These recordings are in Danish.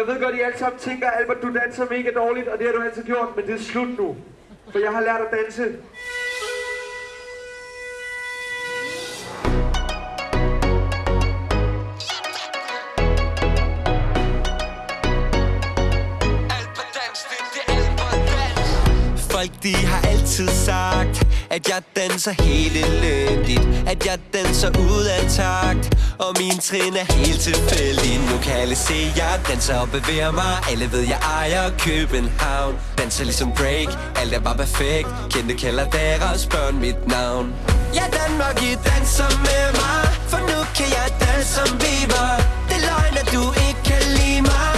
Jeg ved godt, I alle sammen tænker, Albert, du danser mega dårligt, og det har du altid gjort, men det er slut nu. For jeg har lært at danse. Folk de har altid sagt at jeg danser helt elendigt. At jeg danser ud af takt. Og min trin er helt tilfældig. Nu kan alle se, jeg danser og bevæger mig. Alle ved, jeg ejer København. Danser ligesom break, alt er bare perfekt. Kendte kalder deres børn mit navn. Ja, Danmark, I danser med mig. For nu kan jeg danse som Bieber Det er løgn, at du ikke kan lide mig.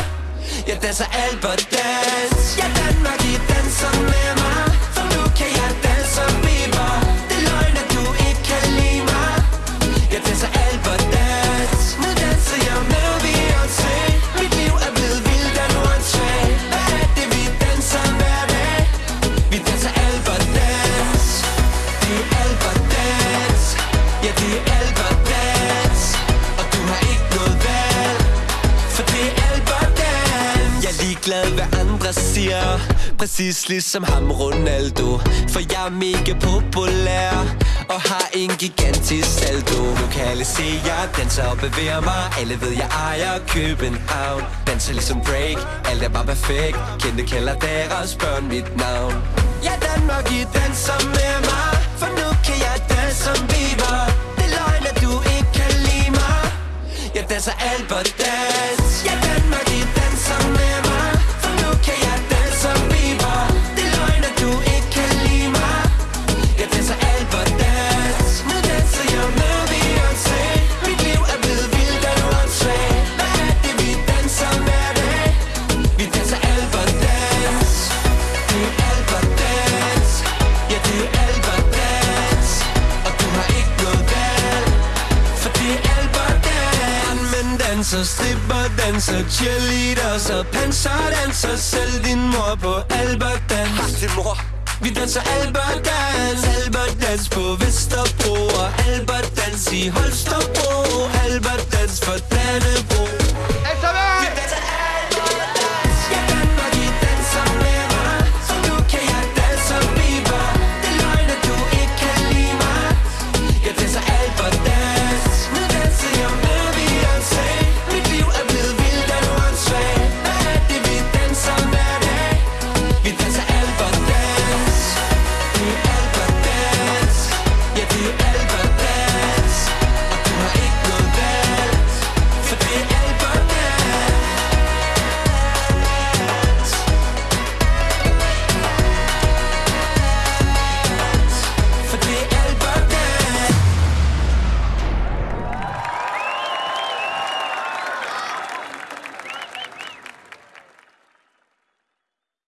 Jeg danser Albert dans. Ja, Danmark, I danser med det er Albert Og du har ikke noget valg For det er Albert Jeg er ligeglad, hvad andre siger Præcis ligesom ham Ronaldo. For jeg er mega populær Og har en gigantisk saldo. Nu kan alle se, jeg danser og bevæger mig. Alle ved, jeg ejer København. Danser ligesom break, alt er bare perfekt. Kendte kalder deres børn mit navn. Ja, Danmark, I danser med mig. For nu kan jeg danse som vi jeg danser Albert dans danser, stripper, danser, cheerleaders og panserdanser Selv din mor på Albert dans Har din mor. Vi danser Albert Dans Albert Dans på Vesterbro Og Albert Dans i Holstebro. Albert Dans for Dannebro danser